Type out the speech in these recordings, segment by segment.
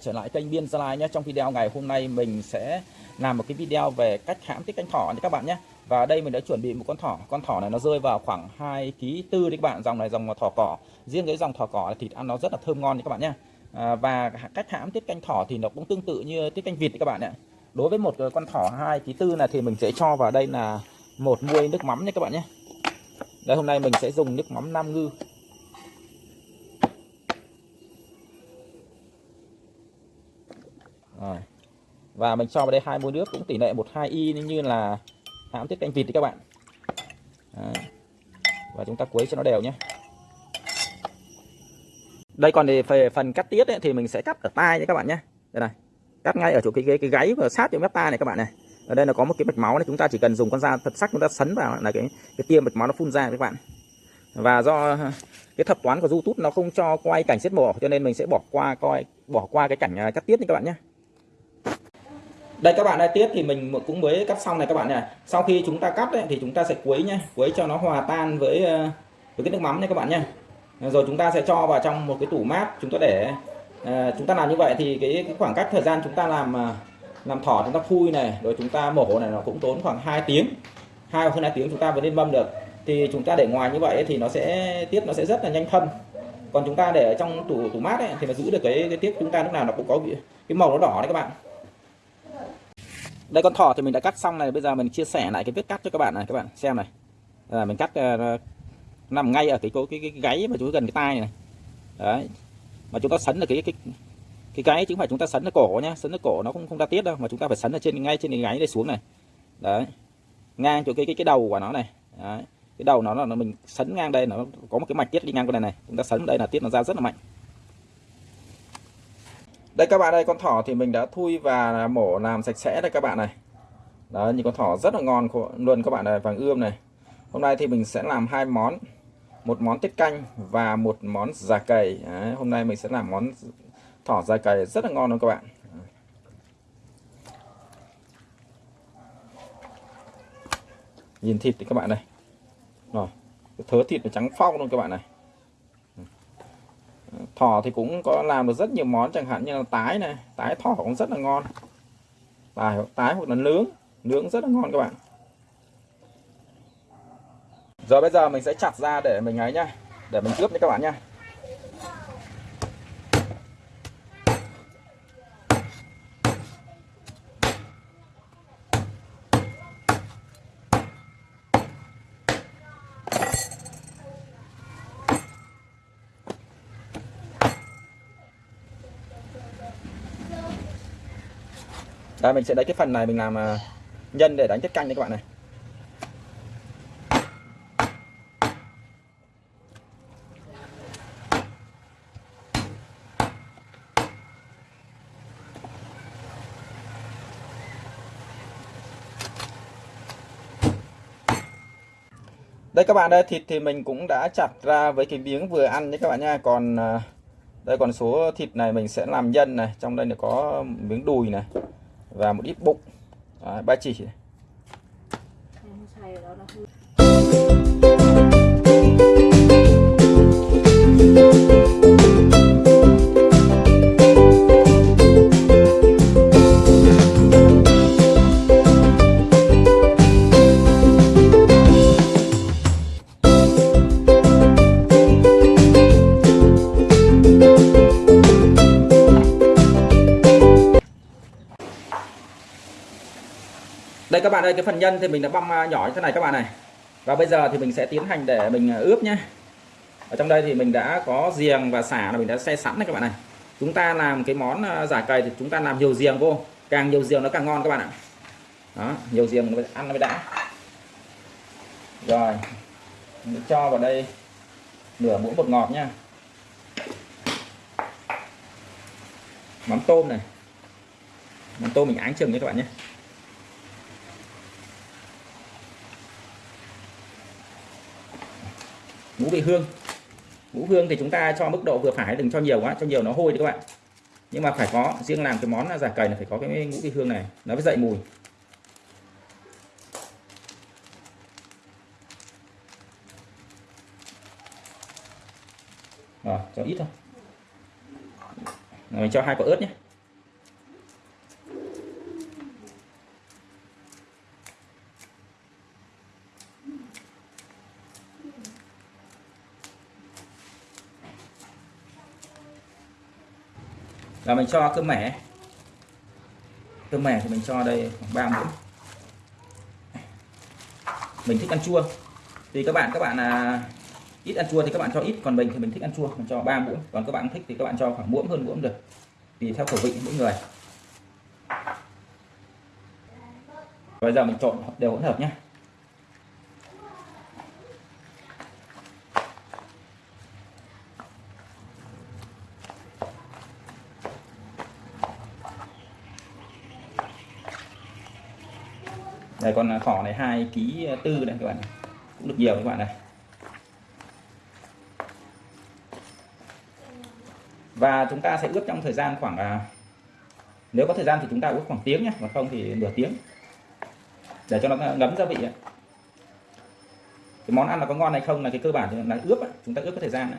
trở lại kênh Biên Gia Lai nhé. Trong video ngày hôm nay mình sẽ làm một cái video về cách hãm tiết canh thỏ nha các bạn nhé. Và đây mình đã chuẩn bị một con thỏ. Con thỏ này nó rơi vào khoảng 2 kg tư đấy các bạn. Dòng này dòng thỏ cỏ. Riêng cái dòng thỏ cỏ thịt ăn nó rất là thơm ngon nha các bạn nhé. À, Và cách hãm tiết canh thỏ thì nó cũng tương tự như tiết canh vịt đấy các bạn ạ. Đối với một con thỏ 2 kg tư này thì mình sẽ cho vào đây là một muôi nước mắm nha các bạn nhé. Đây hôm nay mình sẽ dùng nước mắm Nam Ngư. Và mình cho vào đây hai muôi nước cũng tỷ lệ 12 y như là hãm tiết canh vịt thì các bạn. Đấy. Và chúng ta quấy cho nó đều nhé. Đây còn về phần cắt tiết ấy, thì mình sẽ cắt ở tai nhé các bạn nhé. Đây này. Cắt ngay ở chỗ cái cái, cái gáy và sát chỗ mép tai này các bạn này. Ở đây là có một cái mạch máu này chúng ta chỉ cần dùng con dao thật sắc chúng ta sấn vào là cái cái tiêm mạch máu nó phun ra các bạn. Và do cái thuật toán của YouTube nó không cho quay cảnh giết mổ cho nên mình sẽ bỏ qua coi bỏ qua cái cảnh à, cắt tiết nha các bạn nhé đây các bạn đây tiết thì mình cũng mới cắt xong này các bạn này sau khi chúng ta cắt ấy, thì chúng ta sẽ quấy nhé quấy cho nó hòa tan với với cái nước mắm nha các bạn nhé rồi chúng ta sẽ cho vào trong một cái tủ mát chúng ta để à, chúng ta làm như vậy thì cái, cái khoảng cách thời gian chúng ta làm làm thỏ chúng ta phui này rồi chúng ta mổ này nó cũng tốn khoảng 2 tiếng hai hoặc hơn hai tiếng chúng ta mới lên mâm được thì chúng ta để ngoài như vậy thì nó sẽ tiết nó sẽ rất là nhanh thâm còn chúng ta để ở trong tủ tủ mát ấy, thì nó giữ được cái, cái tiết chúng ta lúc nào nó cũng có cái màu nó đỏ đấy các bạn đây con thỏ thì mình đã cắt xong này. Bây giờ mình chia sẻ lại cái vết cắt cho các bạn này. Các bạn xem này. Là mình cắt uh, nằm ngay ở cái cái, cái, cái gáy mà chúng gần cái tai này, đấy. Mà chúng ta sấn là cái cái cái gáy chứ không phải chúng ta sấn ở cổ nhá. Sấn ở cổ nó không không ra tiết đâu mà chúng ta phải sấn ở trên ngay trên cái gáy đây xuống này. Đấy. Ngang chỗ cái cái cái đầu của nó này. Đấy. cái đầu nó là mình sấn ngang đây nó có một cái mạch tiết đi ngang qua này này. Chúng ta sấn đây là tiết nó ra rất là mạnh đây các bạn đây con thỏ thì mình đã thui và mổ làm sạch sẽ đây các bạn này. Đó như con thỏ rất là ngon luôn các bạn này vàng ươm này. Hôm nay thì mình sẽ làm hai món. Một món tiết canh và một món già cầy. Đấy, hôm nay mình sẽ làm món thỏ già cầy rất là ngon luôn các bạn. Nhìn thịt thì các bạn này. Rồi thớ thịt nó trắng phong luôn các bạn này thỏ thì cũng có làm được rất nhiều món chẳng hạn như là tái này tái thỏ cũng rất là ngon. Tái, tái hoặc là nướng nướng rất là ngon các bạn. Rồi bây giờ mình sẽ chặt ra để mình ấy nhá để mình ướp nha các bạn nhá. Đây, mình sẽ lấy cái phần này mình làm à, nhân để đánh tiết canh đấy các bạn này. Đây các bạn đây thịt thì mình cũng đã chặt ra với cái miếng vừa ăn nhé các bạn nha. Còn à, đây, còn số thịt này mình sẽ làm nhân này, trong đây là có miếng đùi này và một ít bụng. Ba chỉ. Đây các bạn ơi, cái phần nhân thì mình đã băm à, nhỏ như thế này các bạn này. Và bây giờ thì mình sẽ tiến hành để mình à, ướp nhé ở trong đây thì mình đã có giềng và xả là mình đã xe sẵn này các bạn này. Chúng ta làm cái món à, giả cầy thì chúng ta làm nhiều giềng vô. Càng nhiều giềng nó càng ngon các bạn ạ. Đó, nhiều giềng nó ăn nó mới đã. Rồi, mình cho vào đây nửa muỗng bột ngọt nha mắm tôm này. Mắm tôm mình áng chừng nhé các bạn nhé. Ngũ vị hương. Ngũ hương thì chúng ta cho mức độ vừa phải, đừng cho nhiều quá, cho nhiều nó hôi đấy các bạn. Nhưng mà phải có, riêng làm cái món giả cầy là phải có cái ngũ vị hương này, nó mới dậy mùi. Rồi cho ít thôi. Mình cho hai quả ớt nhé. Là mình cho cơm mẻ. Cơm mẻ thì mình cho đây khoảng 3 muỗng. Mình thích ăn chua. Thì các bạn các bạn là ít ăn chua thì các bạn cho ít, còn mình thì mình thích ăn chua, mình cho 3 muỗng. Còn các bạn thích thì các bạn cho khoảng muỗng hơn muỗng được. Tùy theo khẩu vị mỗi người. Bây giờ mình trộn đều hỗn hợp nhé đây con thỏ này hai ký tư đây các bạn cũng được nhiều các bạn này. Và chúng ta sẽ ướp trong thời gian khoảng à, nếu có thời gian thì chúng ta ướp khoảng tiếng nhé còn không thì nửa tiếng. Để cho nó ngấm gia vị cái món ăn là có ngon hay không là cái cơ bản là ướp chúng ta ướp có thời gian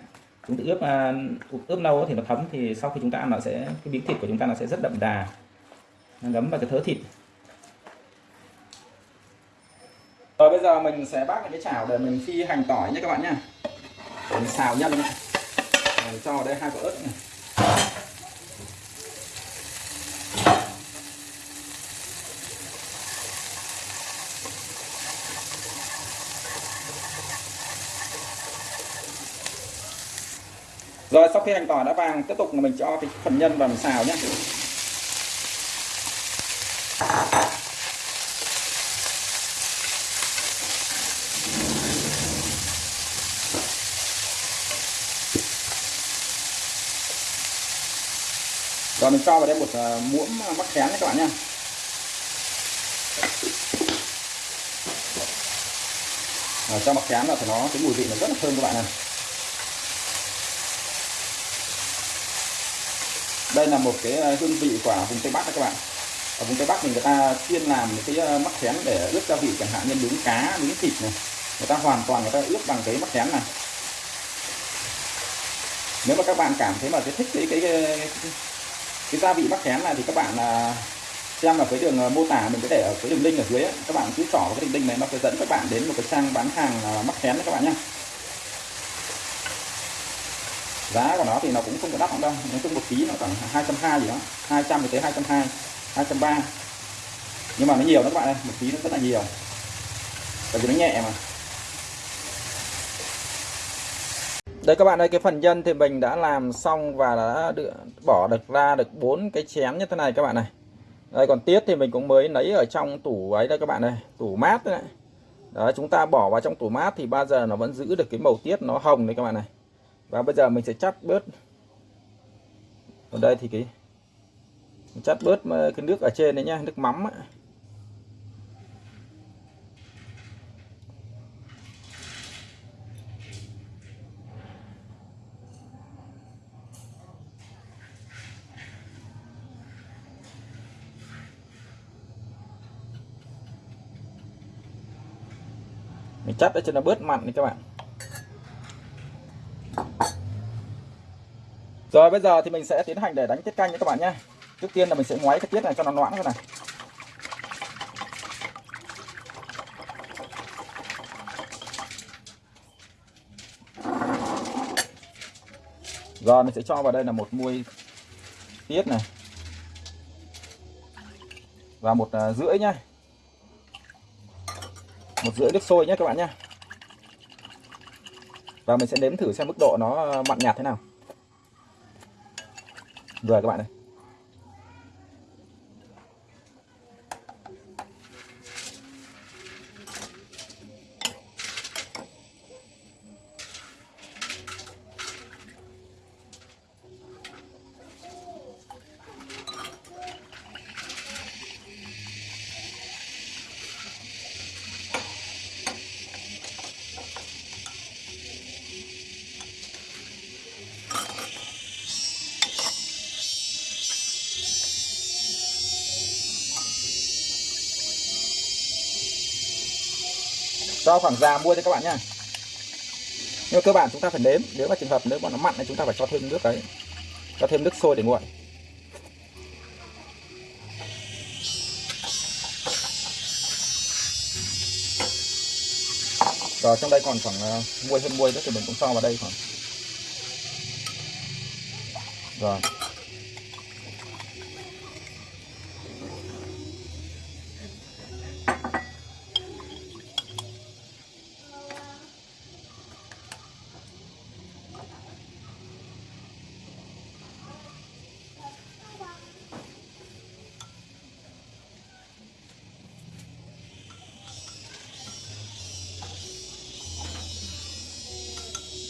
chúng ta ướp à, ướp lâu thì nó thấm thì sau khi chúng ta ăn nó sẽ cái miếng thịt của chúng ta nó sẽ rất đậm đà. Nó ngấm vào cái thớ thịt. Rồi, bây giờ mình sẽ bắt cái chảo để mình phi hành tỏi nhé các bạn nhé. Mình xào nhân mình cho vào đây hai quả ớt này. Rồi, sau khi hành tỏi đã vàng, tiếp tục mình cho cái phần nhân vào mình xào nhé. Mình cho vào đây một ờ, muỗng ờ, mắc khén các bạn nha. À, cho mắc khén vào thì nó cái mùi vị nó rất là thơm các bạn này đây là một cái hương vị của vùng tây bắc các bạn. Ở vùng tây bắc thì người ta chuyên làm cái mắc khén để ướp gia vị chẳng hạn như nướng cá nướng thịt này. Người ta hoàn toàn người ta ướp bằng cái mắc khén này. Nếu mà các bạn cảm thấy mà cái thích cái cái, cái, cái cái gia vị mắc khén này thì các bạn à, xem ở cái đường à, mô tả mình sẽ để ở cái đường link ở dưới ấy. các bạn cứ trỏ cái đường link này, nó sẽ dẫn các bạn đến một cái trang bán hàng à, mắc khén các bạn nhé giá của nó thì nó cũng không có đắt lắm đâu, nói chung một ký nó khoảng hai trăm hai gì đó 200 thì tới hai trăm hai hai trăm ba. Nhưng mà nó nhiều đó các bạn ơi, một ký nó rất là nhiều. Bởi vì nó nhẹ mà. Đây các bạn ơi cái phần nhân thì mình đã làm xong và đã được, bỏ được ra được bốn cái chén như thế này các bạn này. Đây còn tiết thì mình cũng mới lấy ở trong tủ ấy đây các bạn này tủ mát đấy. Đấy chúng ta bỏ vào trong tủ mát thì bao giờ nó vẫn giữ được cái màu tiết nó hồng đấy các bạn này. Và bây giờ mình sẽ chắt bớt. Ở đây thì cái chắt bớt ờ, cái nước ở trên đấy nhá nước mắm ấy. Chất chắt để cho nó bớt mặn đi các bạn. Rồi bây giờ thì mình sẽ tiến hành để đánh tiết canh nha các bạn nhé trước tiên là mình sẽ ngoáy cái tiết này cho nó loãng thế này. Rồi mình sẽ cho vào đây là một muôi tiết này. Và một uh, rưỡi nhá một rưỡi nước sôi nhé các bạn nhé và mình sẽ nếm thử xem mức độ nó mặn nhạt thế nào. Rồi các bạn này do khoảng già mua cho các bạn nha. Nhưng cơ bản chúng ta phải nếm, nếu mà trường hợp nếu mà nó mặn thì chúng ta phải cho thêm nước đấy. Cho thêm nước sôi để nguội. Rồi, trong đây còn khoảng ờ, muôi, hơn muôi nữa thì mình cũng cho vào đây khoảng rồi.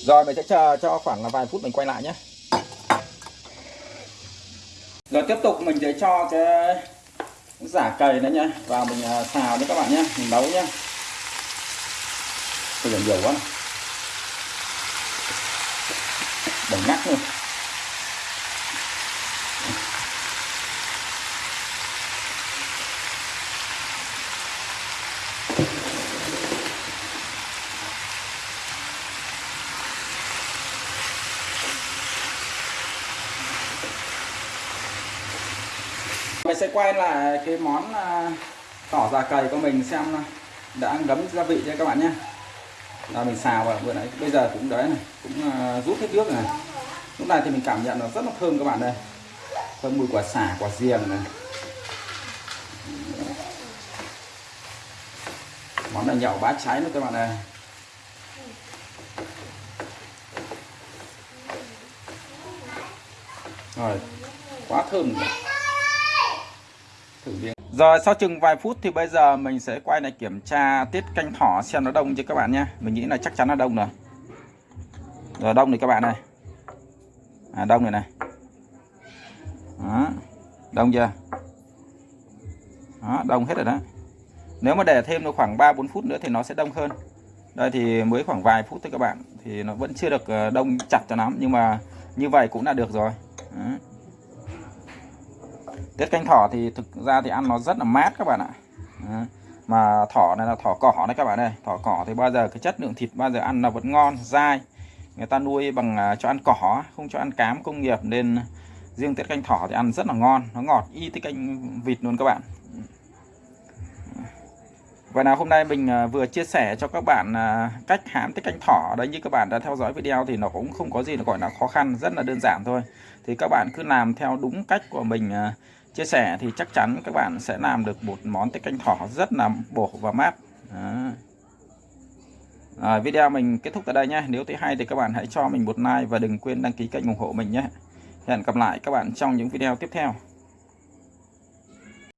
Rồi, mình sẽ chờ cho khoảng vài phút mình quay lại nhé. Rồi, tiếp tục mình sẽ cho cái giả cầy nữa nhá Vào mình à, xào đấy các bạn nhé, Mình nấu nhé. Bây giờ nhiều quá. Này. Đừng ngắt luôn. Quay lại cái món à, tỏ già cầy của mình xem đã ngấm gia vị cho các bạn nhé? Là mình xào vào vừa nãy bây giờ cũng đấy này, cũng à, rút hết nước này. Lúc này thì mình cảm nhận nó rất là thơm các bạn đây thơm mùi quả xả, quả riềng này. Món này nhậu bát cháy nữa các bạn này rồi, quá thơm rồi thử miếng rồi sau chừng vài phút thì bây giờ mình sẽ quay lại kiểm tra tiết canh thỏ xem nó đông chưa các bạn nhé. Mình nghĩ là chắc chắn là đông rồi. Rồi đông này các bạn này. À, đông này này. Đó. đông chưa? Đó, đông hết rồi đó. Nếu mà để thêm được khoảng 3-4 phút nữa thì nó sẽ đông hơn. Đây thì mới khoảng vài phút thôi các bạn. Thì nó vẫn chưa được ờ, đông chặt cho lắm nhưng mà như vậy cũng đã được rồi. Đó tiết canh thỏ thì thực ra thì ăn nó rất là mát các bạn ạ. Mà thỏ này là thỏ cỏ đấy các bạn ơi. Thỏ cỏ thì bao giờ cái chất lượng thịt bao giờ ăn là vẫn ngon, dai. Người ta nuôi bằng à, cho ăn cỏ, không cho ăn cám công nghiệp nên riêng tiết canh thỏ thì ăn rất là ngon. Nó ngọt, y tiết canh vịt luôn các bạn. Vậy nào, hôm nay mình à, vừa chia sẻ cho các bạn à, cách hãm tiết canh thỏ. Đấy, như các bạn đã theo dõi video thì nó cũng không có gì là, gọi là, khó khăn, rất là đơn giản thôi. Thì các bạn cứ làm theo đúng cách của mình chia sẻ thì chắc chắn các bạn sẽ làm được một món tiết canh thỏ rất là bổ và mát. Đó. À, video mình kết thúc tại đây nhé. Nếu thấy hay thì các bạn hãy cho mình một like và đừng quên đăng ký kênh ủng hộ mình nhé. Hẹn gặp lại các bạn trong những video tiếp theo.